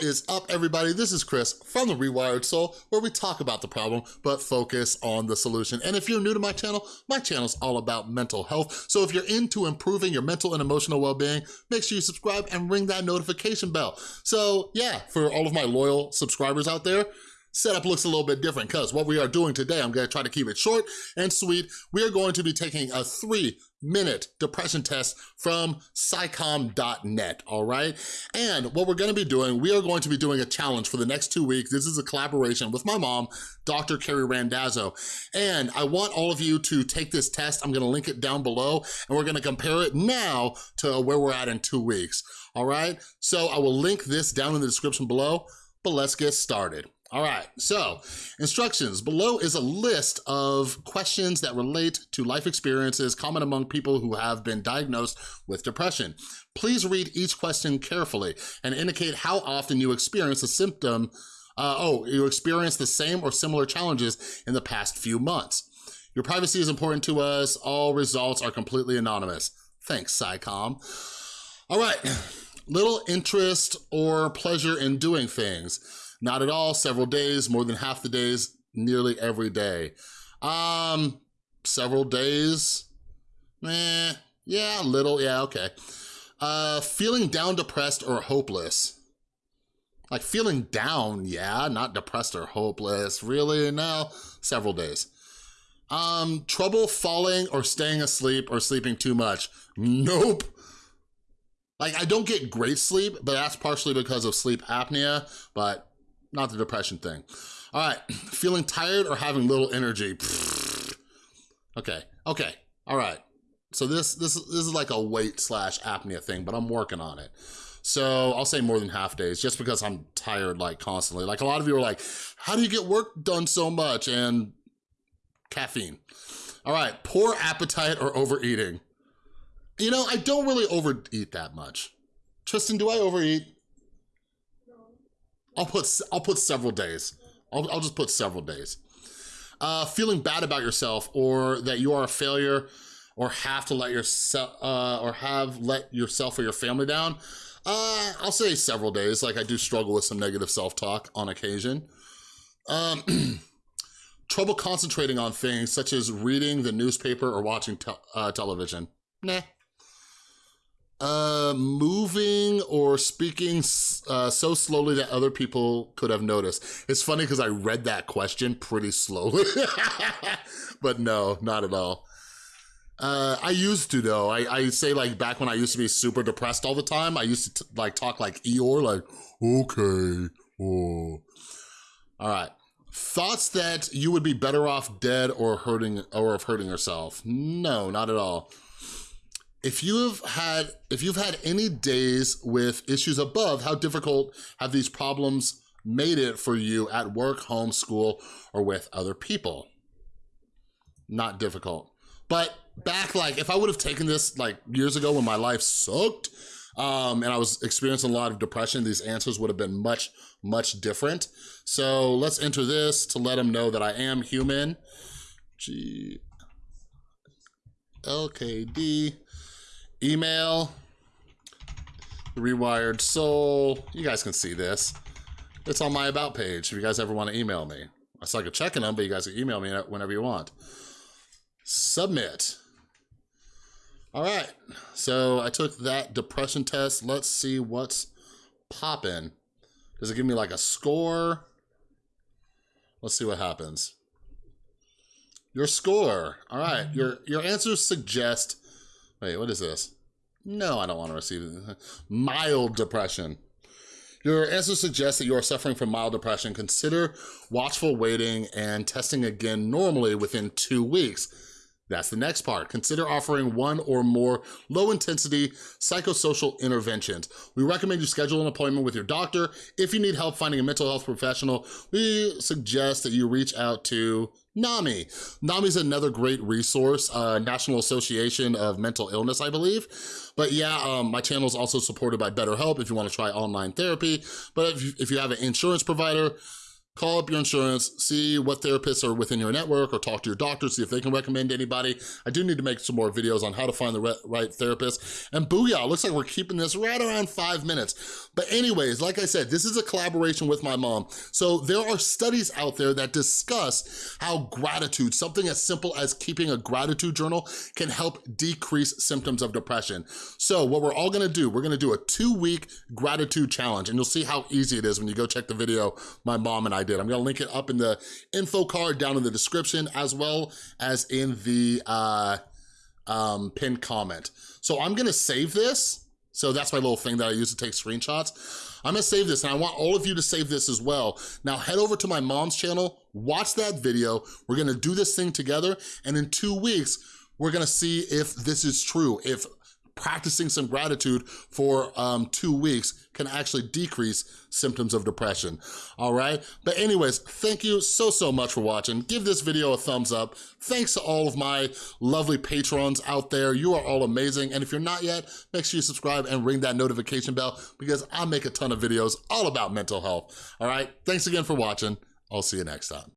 Is up, everybody? This is Chris from The Rewired Soul, where we talk about the problem, but focus on the solution. And if you're new to my channel, my channel is all about mental health. So if you're into improving your mental and emotional well-being, make sure you subscribe and ring that notification bell. So yeah, for all of my loyal subscribers out there, setup looks a little bit different because what we are doing today, I'm gonna try to keep it short and sweet. We are going to be taking a three minute depression test from psycom.net, all right? And what we're gonna be doing, we are going to be doing a challenge for the next two weeks. This is a collaboration with my mom, Dr. Carrie Randazzo. And I want all of you to take this test. I'm gonna link it down below and we're gonna compare it now to where we're at in two weeks, all right? So I will link this down in the description below, but let's get started. All right, so instructions. Below is a list of questions that relate to life experiences common among people who have been diagnosed with depression. Please read each question carefully and indicate how often you experience a symptom uh, oh, you experience the same or similar challenges in the past few months. Your privacy is important to us. All results are completely anonymous. Thanks, Psycom. All right, little interest or pleasure in doing things. Not at all, several days, more than half the days, nearly every day. Um, several days, eh, yeah, little, yeah, okay. Uh, feeling down, depressed, or hopeless. Like feeling down, yeah, not depressed or hopeless. Really, no, several days. Um, trouble falling or staying asleep or sleeping too much. Nope. Like, I don't get great sleep, but that's partially because of sleep apnea, but not the depression thing. All right, feeling tired or having little energy. Okay, okay, all right. So this, this, this is like a weight slash apnea thing, but I'm working on it. So I'll say more than half days just because I'm tired like constantly. Like a lot of you are like, how do you get work done so much? And caffeine. All right, poor appetite or overeating. You know, I don't really overeat that much. Tristan, do I overeat? No. I'll put I'll put several days. I'll, I'll just put several days. Uh, feeling bad about yourself or that you are a failure or have to let yourself uh, or have let yourself or your family down. Uh, I'll say several days. Like I do struggle with some negative self-talk on occasion. Um, trouble concentrating on things such as reading the newspaper or watching te uh, television. Nah, uh, moving or speaking uh, so slowly that other people could have noticed. It's funny because I read that question pretty slowly, but no, not at all. Uh, I used to though. I, I say like back when I used to be super depressed all the time, I used to like talk like Eeyore, like, okay, oh. All right. Thoughts that you would be better off dead or hurting or of hurting yourself? No, not at all. If you've had if you've had any days with issues above, how difficult have these problems made it for you at work, home, school, or with other people? Not difficult. But back like, if I would have taken this like years ago when my life sucked, um, and I was experiencing a lot of depression, these answers would have been much, much different. So let's enter this to let them know that I am human. G LKD email, Rewired Soul. You guys can see this. It's on my About page if you guys ever want to email me. I suck at checking them, but you guys can email me whenever you want. Submit. All right, so I took that depression test. Let's see what's popping. Does it give me like a score? Let's see what happens. Your score. All right, your, your answers suggest Wait, what is this? No, I don't want to receive it. Mild depression. Your answer suggests that you are suffering from mild depression. Consider watchful waiting and testing again normally within two weeks. That's the next part. Consider offering one or more low-intensity psychosocial interventions. We recommend you schedule an appointment with your doctor. If you need help finding a mental health professional, we suggest that you reach out to NAMI. NAMI is another great resource, uh, National Association of Mental Illness, I believe. But yeah, um, my channel is also supported by BetterHelp if you wanna try online therapy. But if you, if you have an insurance provider, call up your insurance, see what therapists are within your network or talk to your doctor, see if they can recommend anybody. I do need to make some more videos on how to find the right therapist. And booyah, looks like we're keeping this right around five minutes. But anyways, like I said, this is a collaboration with my mom. So there are studies out there that discuss how gratitude, something as simple as keeping a gratitude journal can help decrease symptoms of depression. So what we're all gonna do, we're gonna do a two week gratitude challenge and you'll see how easy it is when you go check the video my mom and I did. I'm gonna link it up in the info card down in the description as well as in the uh, um, pinned comment. So I'm gonna save this. So that's my little thing that I use to take screenshots. I'm gonna save this and I want all of you to save this as well. Now head over to my mom's channel, watch that video. We're gonna do this thing together and in two weeks, we're gonna see if this is true, if practicing some gratitude for um, two weeks can actually decrease symptoms of depression, all right? But anyways, thank you so, so much for watching. Give this video a thumbs up. Thanks to all of my lovely patrons out there. You are all amazing. And if you're not yet, make sure you subscribe and ring that notification bell because I make a ton of videos all about mental health, all right? Thanks again for watching. I'll see you next time.